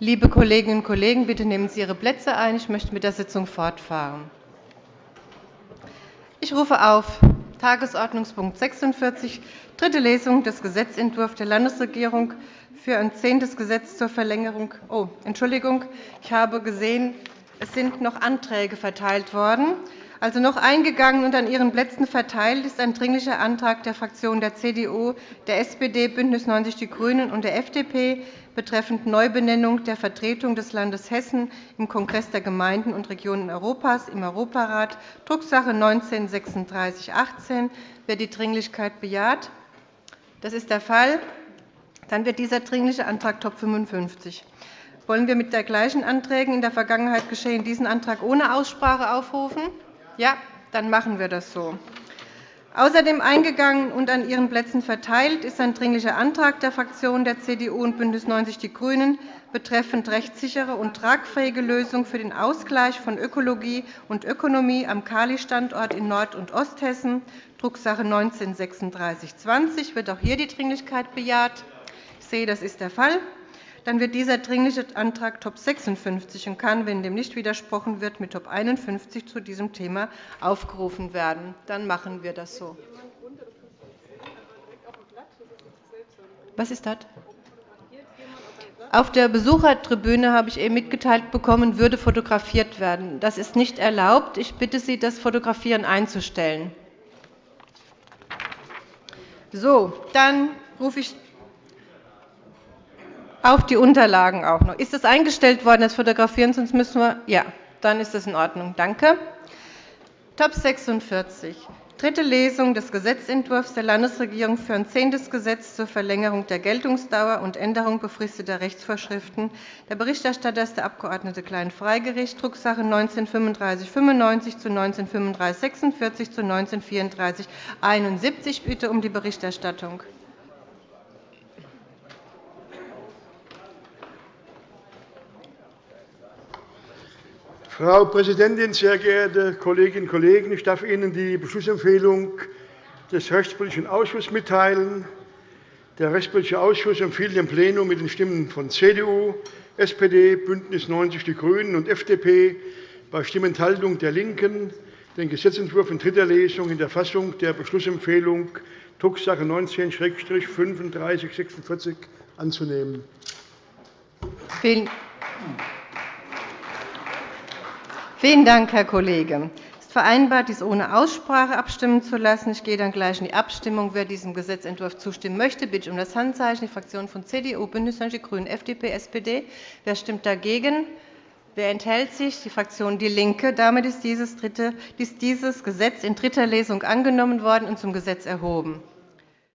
Liebe Kolleginnen und Kollegen, bitte nehmen Sie Ihre Plätze ein. Ich möchte mit der Sitzung fortfahren. Ich rufe auf Tagesordnungspunkt 46, dritte Lesung des Gesetzentwurfs der Landesregierung für ein zehntes Gesetz zur Verlängerung. Oh, Entschuldigung, ich habe gesehen, es sind noch Anträge verteilt worden. Also noch eingegangen und an Ihren Plätzen verteilt ist ein Dringlicher Antrag der Fraktionen der CDU, der SPD, BÜNDNIS 90 die GRÜNEN und der FDP betreffend Neubenennung der Vertretung des Landes Hessen im Kongress der Gemeinden und Regionen Europas im Europarat, Drucksache 19-3618. Wer die Dringlichkeit bejaht? Das ist der Fall. Dann wird dieser Dringliche Antrag Top 55. Wollen wir mit der gleichen Anträgen in der Vergangenheit geschehen diesen Antrag ohne Aussprache aufrufen? Ja, dann machen wir das so. Außerdem eingegangen und an Ihren Plätzen verteilt ist ein Dringlicher Antrag der Fraktionen der CDU und BÜNDNIS 90 die GRÜNEN betreffend rechtssichere und tragfähige Lösung für den Ausgleich von Ökologie und Ökonomie am Kali-Standort in Nord- und Osthessen, Drucksache 19-3620. Wird auch hier die Dringlichkeit bejaht? Ich sehe, das ist der Fall dann wird dieser Dringliche Antrag Top 56 und kann, wenn dem nicht widersprochen wird, mit Top 51 zu diesem Thema aufgerufen werden. Dann machen wir das so. Was ist das? Auf der Besuchertribüne habe ich eben mitgeteilt bekommen, würde fotografiert werden. Das ist nicht erlaubt. Ich bitte Sie, das Fotografieren einzustellen. So, dann rufe ich auf die Unterlagen auch noch. Ist das eingestellt worden, das Fotografieren? Sonst müssen wir. Ja, dann ist das in Ordnung. Danke. Top 46. Dritte Lesung des Gesetzentwurfs der Landesregierung für ein zehntes Gesetz zur Verlängerung der Geltungsdauer und Änderung befristeter Rechtsvorschriften. Der Berichterstatter ist der Abg. Klein-Freigericht, Drucksache 19-3595 zu 19-3546 zu 19-3471. Ich bitte um die Berichterstattung. Frau Präsidentin, sehr geehrte Kolleginnen und Kollegen! Ich darf Ihnen die Beschlussempfehlung des Rechtspolitischen Ausschusses mitteilen. Der Rechtspolitische Ausschuss empfiehlt dem Plenum mit den Stimmen von CDU, SPD, BÜNDNIS 90 die GRÜNEN und FDP bei Stimmenthaltung der LINKEN den Gesetzentwurf in dritter Lesung in der Fassung der Beschlussempfehlung Drucksache 19-3546 anzunehmen. Vielen Vielen Dank, Herr Kollege. Es ist vereinbart, dies ohne Aussprache abstimmen zu lassen. Ich gehe dann gleich in die Abstimmung. Wer diesem Gesetzentwurf zustimmen möchte, bitte ich um das Handzeichen. Die Fraktionen von CDU, BÜNDNIS 90 die GRÜNEN, FDP, SPD. Wer stimmt dagegen? Wer enthält sich? Die Fraktion DIE LINKE. Damit ist dieses Gesetz in dritter Lesung angenommen worden und zum Gesetz erhoben.